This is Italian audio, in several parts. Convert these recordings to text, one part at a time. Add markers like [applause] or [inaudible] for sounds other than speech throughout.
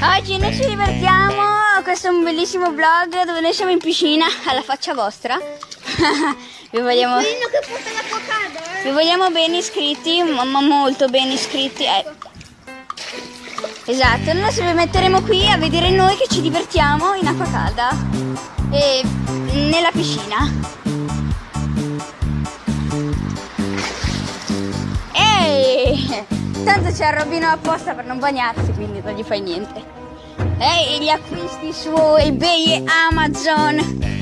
Oggi noi ci divertiamo, questo è un bellissimo vlog dove noi siamo in piscina [laughs] alla faccia vostra. [laughs] vi, vogliamo, Quello che porta l'acqua calda, eh? vi vogliamo bene iscritti, ma molto bene iscritti. eh. Esatto, noi ci metteremo qui a vedere noi che ci divertiamo in acqua calda e nella piscina. Ehi! Tanto c'è il Robino apposta per non bagnarsi, quindi non gli fai niente. Ehi, gli acquisti su eBay e Amazon.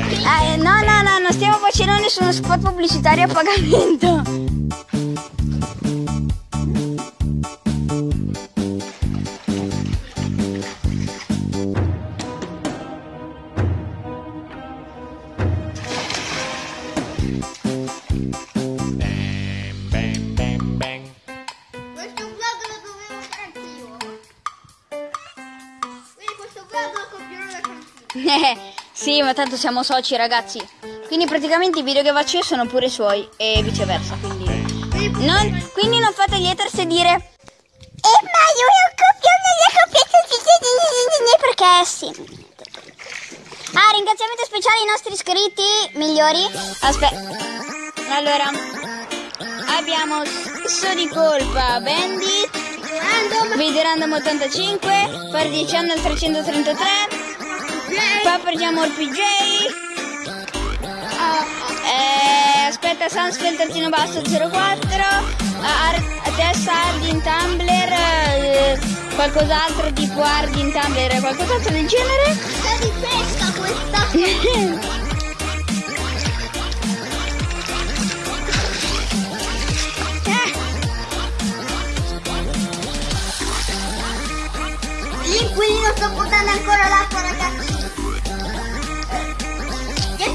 Eh, no, no, no, non stiamo facendo nessuno spot pubblicitario a pagamento. Questo vlog lo copierò da. [laughs] Sì, ma tanto siamo soci, ragazzi. Quindi praticamente i video che faccio io sono pure suoi e viceversa, quindi... Non, quindi non fate gli haters e dire... Eh, ma io non copio, non le copio perché sì. Ah, ringraziamento speciale ai nostri iscritti migliori. Aspetta. Allora, abbiamo Senso di colpa, Bandit, Video Random 85, per 10 333, Papa Jamor PJ, eh, aspetta Sunsfeld terzino basso 04, Ar- testa Ardin Tumblr, eh, qualcos'altro tipo Ardin Tumblr, qualcos'altro del genere. Sta di pesca questa. [laughs] L'inquilino sta portando ancora l'acqua ragazzi.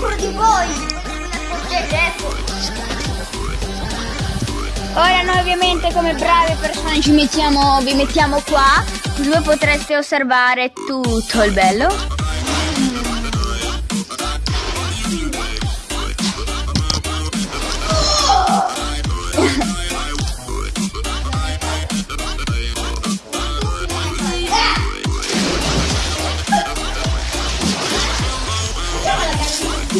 Dietro di voi. Ora noi ovviamente come brave persone ci mettiamo, vi mettiamo qua, voi potreste osservare tutto il bello. Ma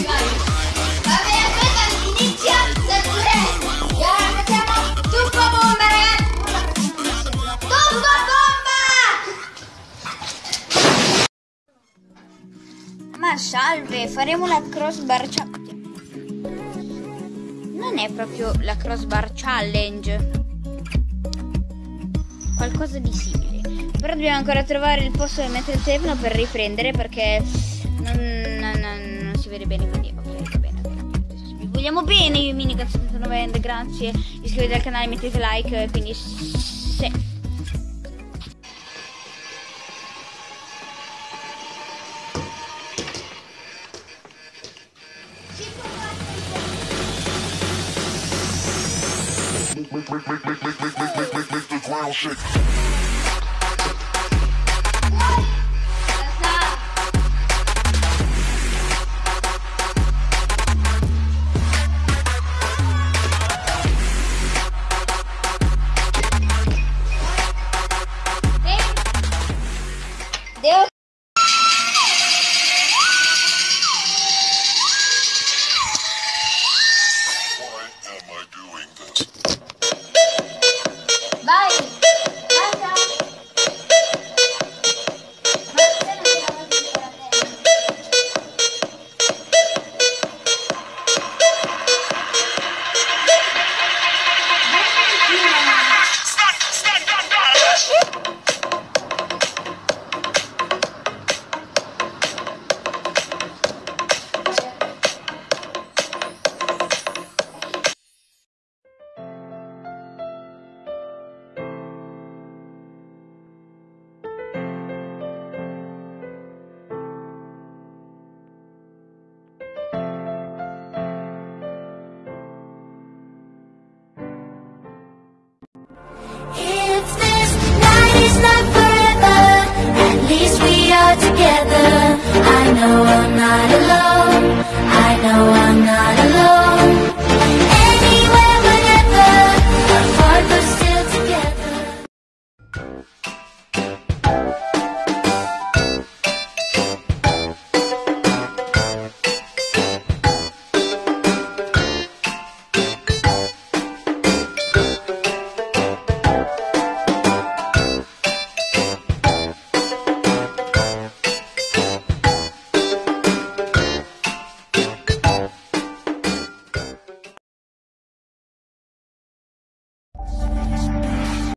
salve, faremo la crossbar challenge. Non è proprio la crossbar challenge. Qualcosa di simile. Però dobbiamo ancora trovare il posto dove mettere il telefono per riprendere perché non, non- non- non si vede bene. Quindi, ok, va bene. Vi vogliamo bene, io mini 79 grazie. Iscrivetevi al canale, mettete like. Quindi, sì. make, make, make, make, make, make, make, make, make, make the ground shake. know I'm not alone.